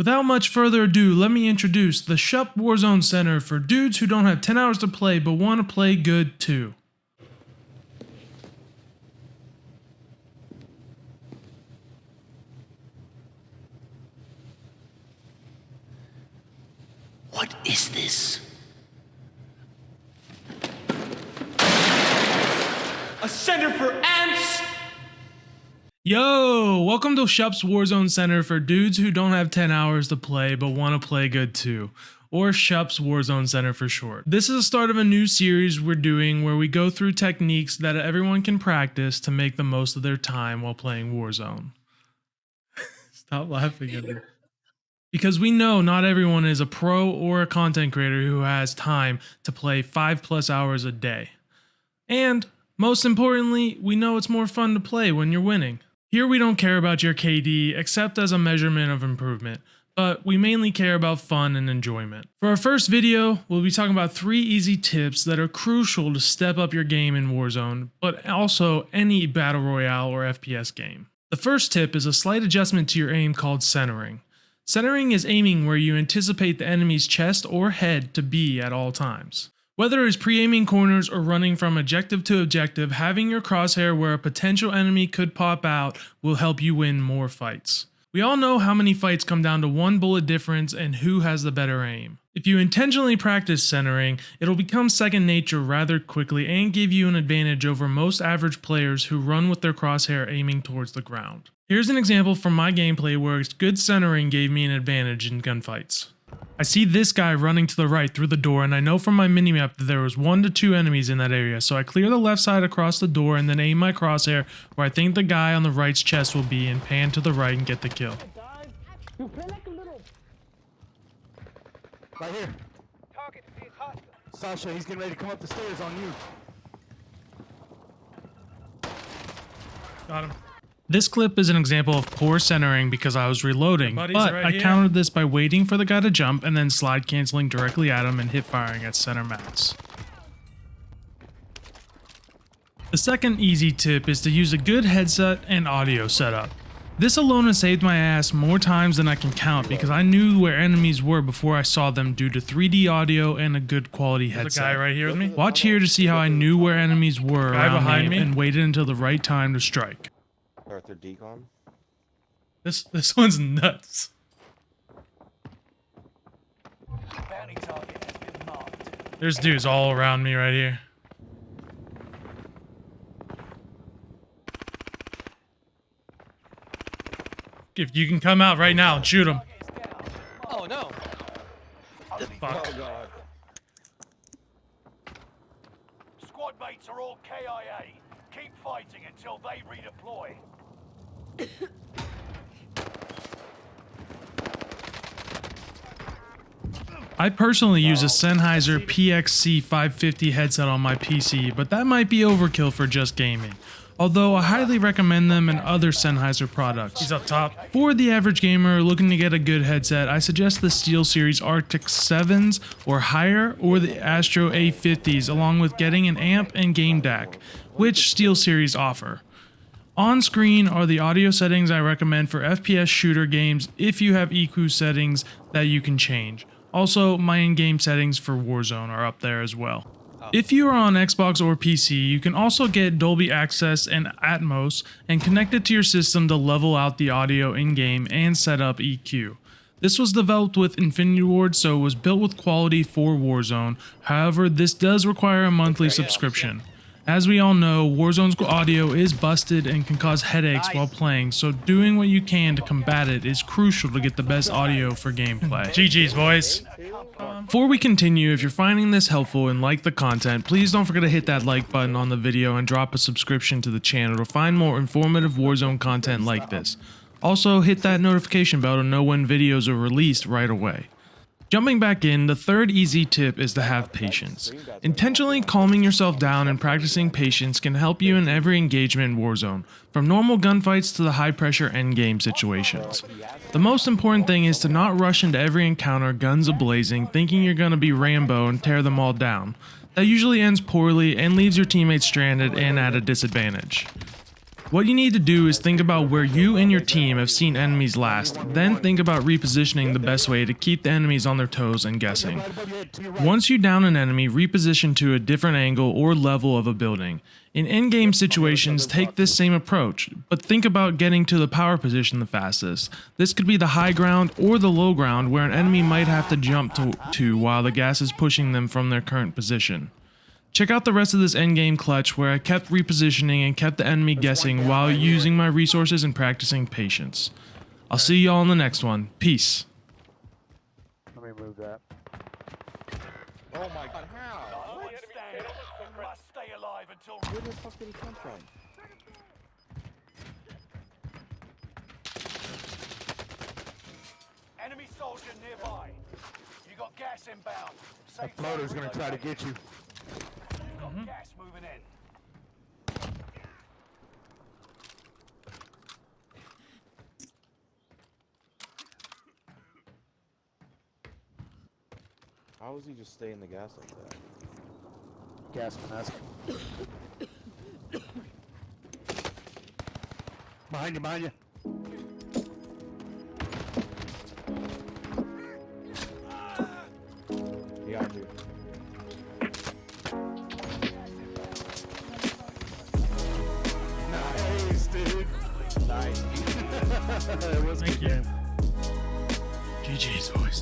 Without much further ado, let me introduce the Shup Warzone Center for dudes who don't have 10 hours to play but want to play good too. What is this? A center for ants? Yo, welcome to Shup's Warzone Center for dudes who don't have 10 hours to play but want to play good too, or Shup's Warzone Center for short. This is the start of a new series we're doing where we go through techniques that everyone can practice to make the most of their time while playing Warzone. Stop laughing at me. Because we know not everyone is a pro or a content creator who has time to play 5 plus hours a day. And most importantly, we know it's more fun to play when you're winning. Here we don't care about your KD except as a measurement of improvement, but we mainly care about fun and enjoyment. For our first video, we'll be talking about three easy tips that are crucial to step up your game in Warzone, but also any Battle Royale or FPS game. The first tip is a slight adjustment to your aim called centering. Centering is aiming where you anticipate the enemy's chest or head to be at all times. Whether it's pre-aiming corners or running from objective to objective, having your crosshair where a potential enemy could pop out will help you win more fights. We all know how many fights come down to one bullet difference and who has the better aim. If you intentionally practice centering, it'll become second nature rather quickly and give you an advantage over most average players who run with their crosshair aiming towards the ground. Here's an example from my gameplay where good centering gave me an advantage in gunfights. I see this guy running to the right through the door and I know from my minimap that there was one to two enemies in that area, so I clear the left side across the door and then aim my crosshair where I think the guy on the right's chest will be and pan to the right and get the kill. Right here. Sasha, he's getting ready to come up the stairs on you. Got him. This clip is an example of poor centering because I was reloading, but right I here. countered this by waiting for the guy to jump and then slide canceling directly at him and hip firing at center mass. The second easy tip is to use a good headset and audio setup. This alone has saved my ass more times than I can count because I knew where enemies were before I saw them due to 3D audio and a good quality headset. guy right here with me. Watch here to see how I knew where enemies were around behind me me. and waited until the right time to strike. Arthur Decon. This this one's nuts. There's dudes all around me right here. If you can come out right now and shoot them. Oh no. Fuck. Oh god. Squad mates are all KIA. Keep fighting until they redeploy. I personally use a Sennheiser PXC 550 headset on my PC, but that might be overkill for just gaming. Although I highly recommend them and other Sennheiser products. He's up top. For the average gamer looking to get a good headset, I suggest the SteelSeries Arctis 7s or higher or the Astro A50s along with getting an amp and game DAC, which SteelSeries offer. On screen are the audio settings I recommend for FPS shooter games if you have EQ settings that you can change. Also, my in-game settings for Warzone are up there as well. If you are on Xbox or PC, you can also get Dolby Access and Atmos and connect it to your system to level out the audio in-game and set up EQ. This was developed with Infinity Ward, so it was built with quality for Warzone. However, this does require a monthly subscription. As we all know, Warzone's audio is busted and can cause headaches while playing, so doing what you can to combat it is crucial to get the best audio for gameplay. GG's, boys! Before we continue, if you're finding this helpful and like the content, please don't forget to hit that like button on the video and drop a subscription to the channel to find more informative Warzone content like this. Also, hit that notification bell to know when videos are released right away. Jumping back in, the third easy tip is to have patience. Intentionally calming yourself down and practicing patience can help you in every engagement in Warzone, from normal gunfights to the high pressure endgame situations. The most important thing is to not rush into every encounter guns ablazing thinking you're gonna be Rambo and tear them all down. That usually ends poorly and leaves your teammates stranded and at a disadvantage. What you need to do is think about where you and your team have seen enemies last, then think about repositioning the best way to keep the enemies on their toes and guessing. Once you down an enemy, reposition to a different angle or level of a building. In in-game situations, take this same approach, but think about getting to the power position the fastest. This could be the high ground or the low ground where an enemy might have to jump to, to while the gas is pushing them from their current position. Check out the rest of this endgame clutch where I kept repositioning and kept the enemy guessing while using my resources and practicing patience. I'll see y'all in the next one. Peace. Let me move that. Oh my god, how? One stand. You must stay alive until Where the fuck did he come from? enemy soldier nearby. You got gas inbound. That Safe floater's zone gonna try to get you. You've got mm-hmm. gas moving in. How does he just stay in the gas like that? Gas mask. behind you, behind you. it was Thank good you. game. GG's boys.